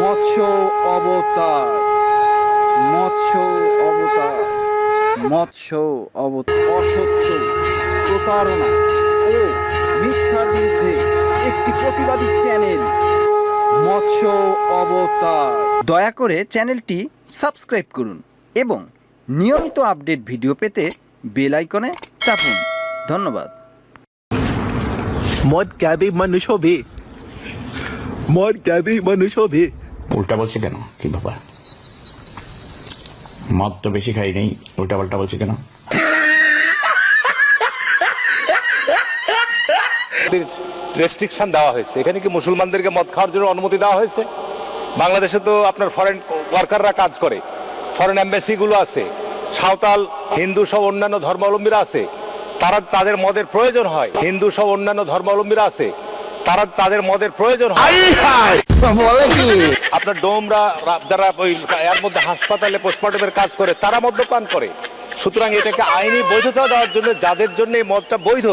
মৎস্য অবতার মৎস্য অবতার মৎস্য অবতার, অসত্য প্রতারণা ও মিথ্যার বিরুদ্ধে একটি প্রতিবাদী চ্যানেল, মৎস্য অবতার। দয়া করে চ্যানেলটি সাবস্ক্রাইব করুন এবং নিয়মিত আপডেট ভিডিও পেতে বেল আইকনে চাপুন। ধন্যবাদ। মদ ক্যাবে মানুষ হবে। মদ ক্যাবে মানুষ হবে। উল্টা বলছে কেন? কি ব্যাপার? মদ তো বেশি খাই নেই উল্টা পাল্টা বলছে কেন? রেস্ট্রিকশন দেওয়া হয়েছে। এখানে কি মুসলমানদেরকে মদ খাওয়ার জন্য অনুমতি দেওয়া হয়েছে? বাংলাদেশে তো আপনার ফরেন ওয়ার্কাররা কাজ করে। ফরেন অ্যাম্বাসিগুলো আছে। সাঁওতাল হিন্দু সহ অন্যান্য ধর্মাবলম্বীরা আছে। তারা তাদের মদের প্রয়োজন হয়। হিন্দু সহ অন্যান্য ধর্মাবলম্বীরা আছে। তারা তাদের মদের প্রয়োজন হয়। আপনার ডোমরা যারা ওই এর মধ্যে হাসপাতালে পোস্টমর্টমের কাজ করে তারা মদ্যপান করে। সুতরাং এটাকে আইনি বৈধতা দেওয়ার জন্য যাদের জন্য এই মদটা বৈধ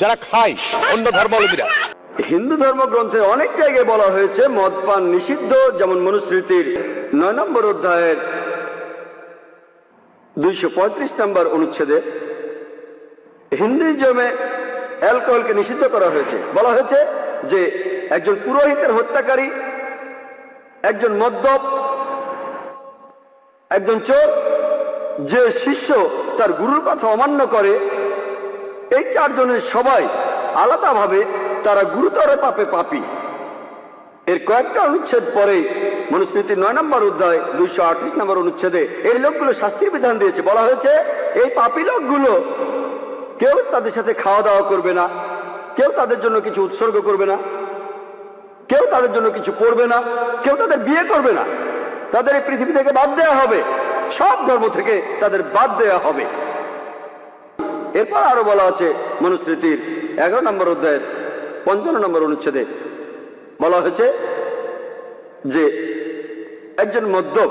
যারা খায় অন্য ধর্মাবলম্বীরা। হিন্দু ধর্মগ্রন্থে অনেক জায়গায় বলা হয়েছে মদ পান নিষিদ্ধ যেমন মনুস্মৃতির নয় নম্বর অধ্যায়ের দুইশো পঁয়ত্রিশ নম্বর অনুচ্ছেদে হিন্দুইজমে অ্যালকোহলকে নিষিদ্ধ করা হয়েছে। বলা হয়েছে যে একজন পুরোহিতের হত্যাকারী, একজন মদ্যপ, একজন চোর, যে শিষ্য তার গুরুর কথা অমান্য করে, এই চারজনের সবাই আলাদাভাবে তারা গুরুতর পাপে পাপী। এর কয়েকটা অনুচ্ছেদ পরে মনুস্মৃতির নয় নম্বর অধ্যায়, দুইশো আটত্রিশ নম্বর অনুচ্ছেদে এই লোকগুলো শাস্তির বিধান দিয়েছে। বলা হয়েছে, এই পাপী লোকগুলো কেউ তাদের সাথে খাওয়া দাওয়া করবে না, কেউ তাদের জন্য কিছু উৎসর্গ করবে না, কেউ তাদের জন্য কিছু করবে না, কেউ তাদের বিয়ে করবে না। তাদের এই পৃথিবী থেকে বাদ দেওয়া হবে, সব ধর্ম থেকে তাদের বাদ দেওয়া হবে। এরপর আরও বলা আছে মনুস্মৃতির এগারো নম্বর অধ্যায়ের পঞ্চান্ন নম্বর অনুচ্ছেদে। বলা হয়েছে যে একজন মদ্যপ,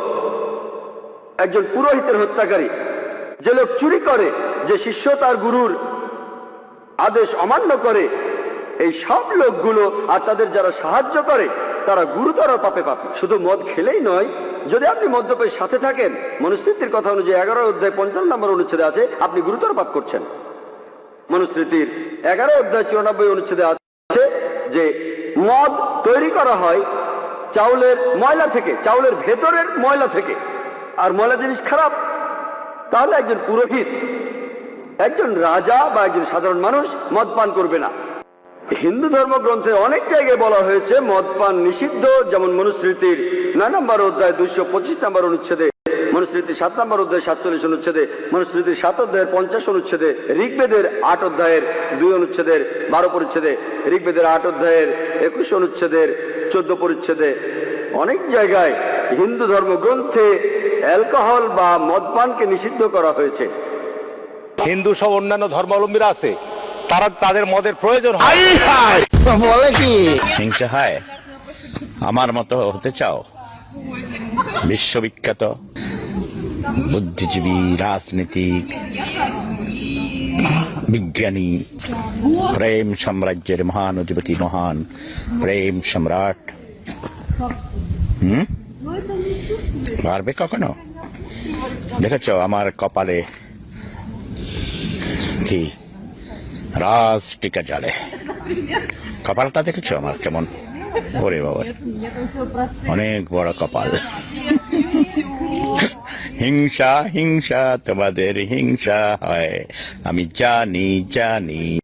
একজন পুরোহিতের হত্যাকারী যে লোক চুরি করে, যে শিষ্য তার গুরুর আদেশ অমান্য করে, এই সব লোকগুলো আর তাদের যারা সাহায্য করে, তারা গুরুতর পাপে পাপে। শুধু মদ খেলেই নয়, যদি আপনি মদ্যপের সাথে থাকেন, মনুস্মৃতির কথা অনুযায়ী এগারো অধ্যায় পঞ্চান্ন নম্বর অনুচ্ছেদে আছে, আপনি গুরুতর পাপ করছেন। মনুস্মৃতির এগারো অধ্যায় চুরানব্বই অনুচ্ছেদে আছে যে মদ তৈরি করা হয় চাউলের ময়লা থেকে, চাউলের ভেতরের ময়লা থেকে। আর ময়লা জিনিস খারাপ তাহলে একজন পুরোহিত, একজন রাজা বা একজন সাধারণ মানুষ মদ পান করবে না। হিন্দু ধর্মগ্রন্থে অনেক জায়গায় বলা হয়েছে, মদ পান নিষিদ্ধ, যেমন মনুস্মৃতির নয় নম্বর অধ্যায় দুইশো পঁচিশ নম্বর অনুচ্ছেদে, মনুস্মৃতির সাত নম্বর অধ্যায় সাতচল্লিশ অনুচ্ছেদে, মনুস্মৃতির সাত অধ্যায়ের পঞ্চাশ অনুচ্ছেদে, ঋগ্বেদের আট অধ্যায়ের দুই অনুচ্ছেদের বারো পরিচ্ছেদে, ঋগ্বেদের আট অধ্যায়ের একুশ অনুচ্ছেদের চোদ্দ পরিচ্ছেদে। অনেক জায়গায় হিন্দু ধর্মগ্রন্থে অ্যালকোহল বা মদপানকে নিষিদ্ধ করা হয়েছে। হিন্দু সব অন্যান্য ধর্মাবলম্বীরা আছে তারা তাদের মদের প্রয়োজন হয়। হিংসা হয়? আমার মতো হতে চাও? বিশ্ববিখ্যাত বুদ্ধিজীবী রাজনীতিক বিজ্ঞানী প্রেম সাম্রাজ্যের মহান অধিপতি মহান প্রেম সম্রাট। হুম? পারবে কখনো? দেখেছ আমার কপালে কি? রাজ টিকা জ্বালে। কপালটা দেখেছ আমার কেমন? ওরে বাবা। অনেক বড় কপাল। হিংসা হিংসা, তোমাদের হিংসা হয়। আমি জানি জানি।